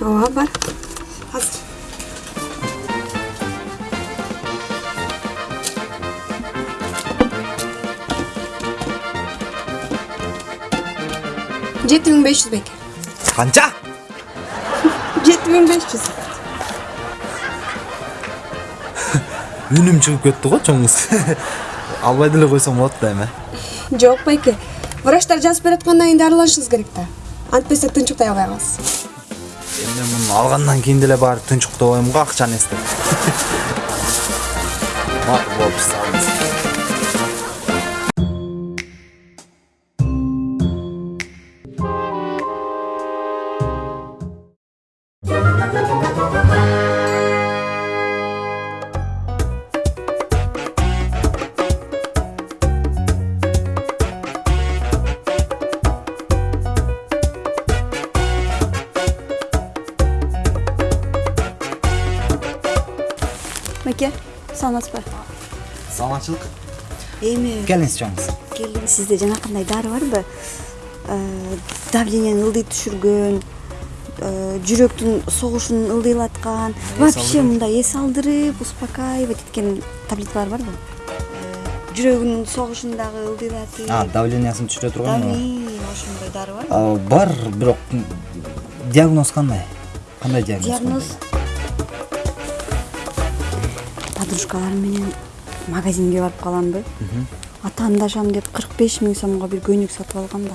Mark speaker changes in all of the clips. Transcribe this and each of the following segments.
Speaker 1: чыкпай атат
Speaker 2: ооба бар азыр жети миң беш жүз беке
Speaker 1: канча
Speaker 2: жети миң беш жүз
Speaker 1: үнүм чыгып кетти го чоң кыз албай деле койсом болот да эми
Speaker 2: жок байке врачтар жазып берип аткандан кийин дарыланышыңыз керек да антпесе тынчыктай албай каласыз
Speaker 1: эми муну алгандан кийин деле баары тынчыктобойм го акчаны эстеп. Макул болуп салыңыз
Speaker 3: Мәке, саламатсызбы?
Speaker 1: саламатчылык
Speaker 3: Эми,
Speaker 1: келиңиз чоң кыз
Speaker 3: келдим. Сизде жана кандай дары барбы? Давлениени ылдый түшүргөн, жүрөктүн согушун ылдыйлаткан, вообще мындай эс алдырып, успокаивать эткен таблеткалар барбы? Жүрөгүнүн согушун дагы ылдыйлатып.
Speaker 1: а давлениясын түшүрө турган
Speaker 3: ошондой дары барбы?
Speaker 1: Бар бирок диагноз кандай кандай диагноз
Speaker 3: Диагноз подружкаларым менен магазинге барып каламбы атаандашам деп кырк беш миң сомго бир көйнөк сатып алгам да.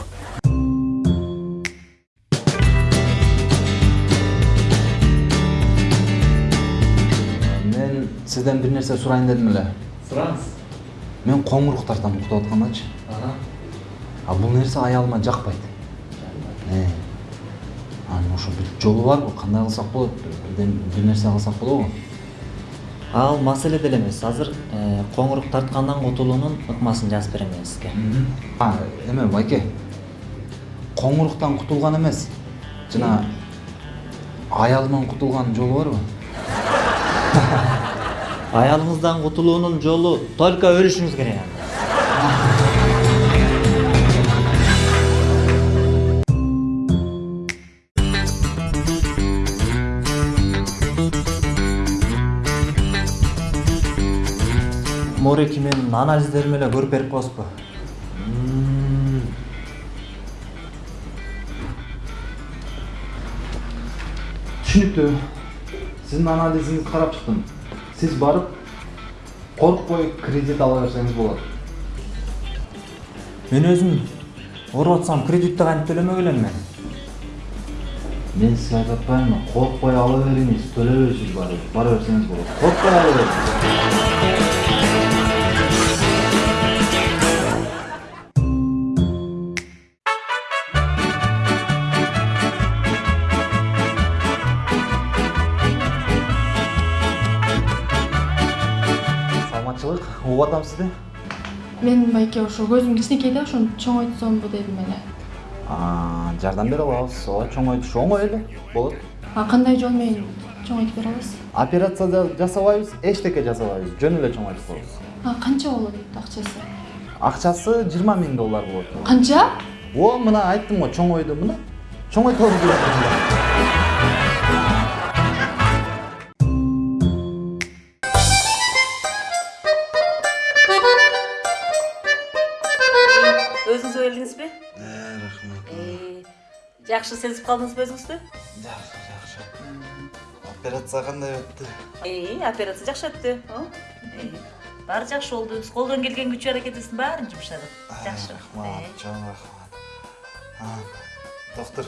Speaker 1: Мен сизден бир нерсе сурайын дедим эле.
Speaker 4: Сураңыз.
Speaker 1: Мен коңурук тартам уктап аткандачы а бул нерсе аялыма жакпайт. Э. анан ошо бир жолу барбы кандай кылсак болот? Бирден бир нерсе кылсак болобу?
Speaker 4: Ал маселе деле эмес. Азыр э, коңурук тарткандан кутулуунун ыкмасын жазып берем мен сизге
Speaker 1: а эме байке коңуруктан кутулган эмес. Жана аялыман кутулган жолу барбы?
Speaker 4: Аялыңыздан кутулуунун жолу только өлүшүңүз керек. Мореки менин анализдериме эле көрүп берип коесузбу
Speaker 1: түшүнүктүү. Сиздин анализиңизди карап чыктым. Сиз барып коркпой кредит ала берсеңиз болот.
Speaker 4: Мен өзүм ооруп атсам кредитти кантип төлөмөк элем мен?
Speaker 1: Мен сизге айтып атпаймынбы коркпой ала бериңиз төлөбөйсүз барып бара берсеңиз болот. Коркпой ала бериңиз. Угуп атам сизди
Speaker 5: мен байке ошо көзүм кичинекей да ошону чоңойтсомбу дедим эле.
Speaker 1: Жардам бере алабыз ооба чоңойтуш оңой эле. Болот.
Speaker 5: А кандай жол менен чоңойтуп бере аласыз?
Speaker 1: Операция да жасабайбыз эчтеке жасабайбыз. Жөн эле чоңойтуп коебуз
Speaker 5: а канча болот акчасы?
Speaker 1: Акчасы жыйырма миң доллар болот.
Speaker 5: Канча?
Speaker 1: О мына айттым го чоңойду мына. Чоңойтолу
Speaker 6: келдиңизби
Speaker 1: рахмат
Speaker 6: жакшы сезип калдыңызбы өзүңүздү
Speaker 1: жакшы жакшы операция кандай өттү
Speaker 6: операция жакшы өттү Э, баары жакшы болду биз колдон келген күч аракетибиздин баарын жумшадык жакшы
Speaker 1: рахмат чоң рахмат А, доктор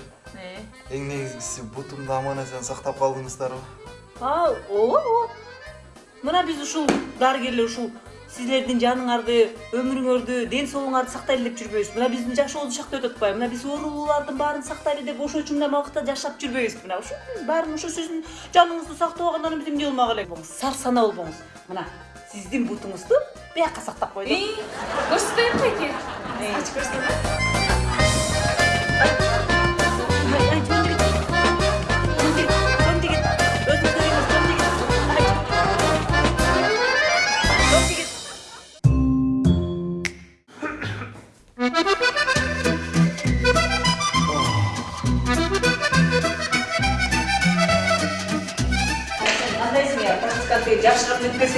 Speaker 1: эң негизгиси бутумду аман эсен сактап калдыңыздарбы
Speaker 6: а ооба ооба мына биз ушул дарыгерлер ушул силердин жаныңарды өмүрүңөрдү ден соолугуңарды сактайлы деп жүрбөйбүз мына биздин жашообуз ушул жакта өтүп атпайбы мына биз оорулуулардын баарын сактайлы деп ошо үчүн мына убакытта жашап жүрбөйбүзбү мына ушу баарын ошо сиздин жаныңызды сактап алгандан эмне болмак эле болуңуз сар сана болбоңуз мына сиздин бутуңузду биякка сактап койдук
Speaker 5: көрсөтөйүн байке
Speaker 6: Ай, ай,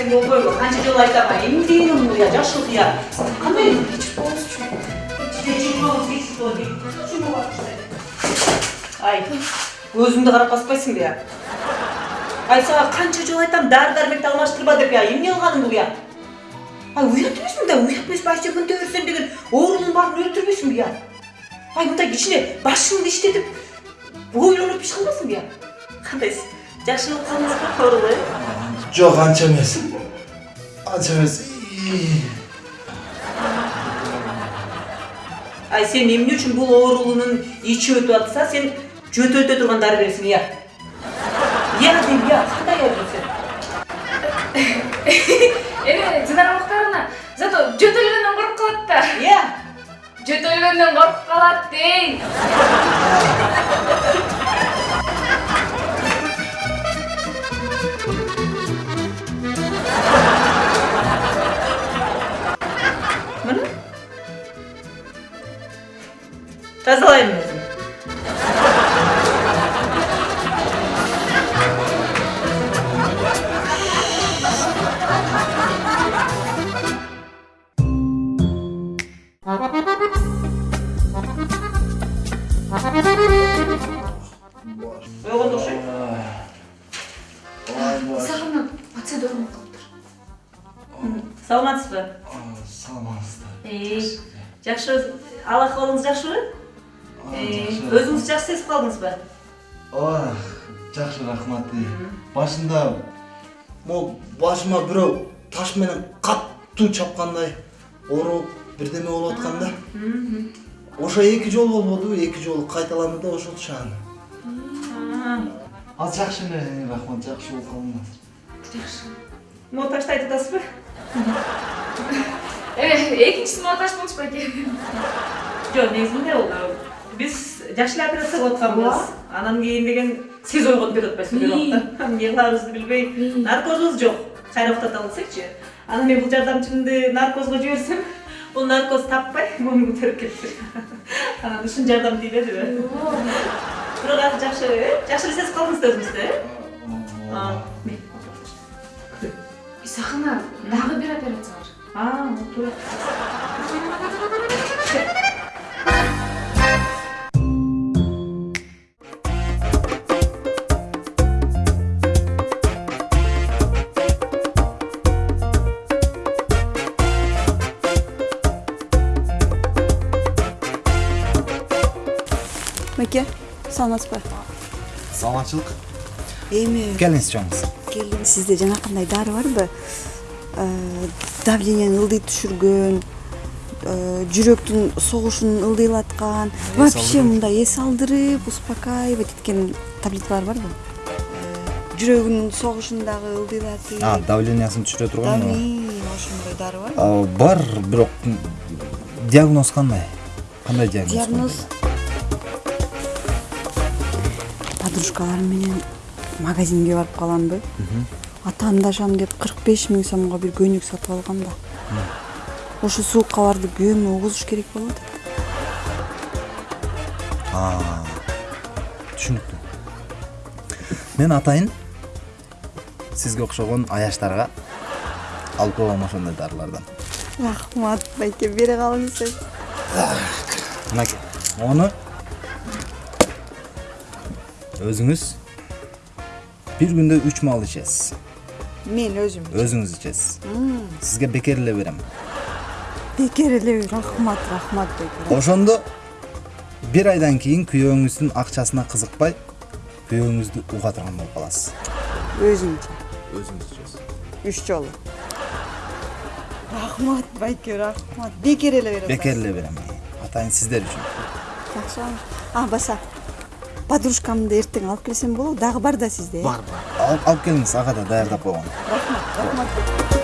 Speaker 6: айтпесең болбойбу канча жолу айтам эмне деген бул я жашыл я кандай ай өзүңдү карап баспайсыңбы я ай сага канча жолу айтам дары дармекти алмаштырба деп я эмне кылганың бул я ай эмесми мындай уят эмесми ай сен мындай берсем деген оорунун баарын өлтүрбөйсүңбү я ай мындай кичине башыңды иштетип ойлонуп иш кылбайсыңбы я кандай жакшы кылдыңыз ба оорулу э
Speaker 7: Жоқ, анча емес. Анча емес.
Speaker 6: Ай сен эмне үчүн бул оорулуунун ичи өтүп атса сен жөтөлтө турган дары бересиң ыя ыя дейм ыя кандай сен
Speaker 5: эме жынар муктарына зато жөтөлгөндөн коруп калат да
Speaker 6: ыя
Speaker 5: жөтөлгөндөн коруп калат дейм
Speaker 6: окшойт
Speaker 5: сагынып пациент ооруп калыптыр
Speaker 6: саламатсызбы?
Speaker 7: Саламатсыздар.
Speaker 6: жакшы ал акыбалыңыз жакшыбы өзүңүз жакшы сезип калдыңызбы
Speaker 7: Ой, жақсы рахмат. Башында могу башыма бирөө таш менен каттуу чапкандай ооруп бирдеме болуп атканда. Ошо эки жолу болбоду, эки жолу кайталанды да ошол шаан. Ал жакшы эле, рахмат, жакшы болуп калдыңар.
Speaker 5: жакшы
Speaker 6: ташты айтып атасызбы
Speaker 5: экинчиси монтаж болчу байке
Speaker 6: жок негизинде ол биз жакшы эле операция кылып атканбыз анан кийин деген сиз ойгонуп кетип атпайсызбы бир убакта эмне кыларыбызды билбей наркозубуз жок кайра уктата десекчи анан мен бул жардамчымды наркозго жиберсем наркоз таппай муну көтөрүп кетти анан ушун жардам тийбедиби бирок азыр жакшы жакшы эле сезип калдыңыз да өзүңүздү э А, мен-
Speaker 5: сахына дагы бир операция бар
Speaker 6: а туура
Speaker 3: саламатсызбы
Speaker 1: саламатчылык
Speaker 3: эми
Speaker 1: келиңиз чоңуз
Speaker 3: келдим сизде жанакындай дары барбы давлениени ылдый түшүргөн жүрөктүн согушун ылдыйлаткан вообще мындай эс алдырып успокаивать эткен таблеткалар барбы жүрөгүнүн согушун дагы ылдыйлатып
Speaker 1: давлениясын түшүрө турган
Speaker 3: ошондой дары барбы
Speaker 1: бар бирок диагноз кандай кандай диагноз
Speaker 3: диагноз подружкаларым менен магазинге барып каламбы атаандашам деп кырк беш миң сомго бир көйнөк сатып алгам да. Ошо суукка барды күйөөмө угузуш керек болуп атат
Speaker 1: түшүнүктүү. Мен атайын сизге окшогон аяштарга алып койгом ошондой дарылардан.
Speaker 3: Рахмат байке бере калыңыз
Speaker 1: мынакей мону өзүңүз бир күндө үч маал ичесиз
Speaker 3: мен өзүм
Speaker 1: өзүңүз ичесиз сизге бекер эле берем
Speaker 3: бекер эле рахмат рахмат байке
Speaker 1: ошондо бир айдан кийин күйөөңүздүн акчасына кызыкпай күйөөңүздү уга турган болуп каласыз
Speaker 3: өзүмчө
Speaker 1: өзүңүз ичесиз
Speaker 3: үч жолу рахмат байке рахмат бекер эле бере
Speaker 1: бекер эле берем атайын сиздер үчүн
Speaker 3: жакшы а баса подружкамды эртең алып келсем болобу дагы бар да сизде э?
Speaker 1: Алып алып келиңиз ага да даярдап койгон
Speaker 3: рахмат рахмат.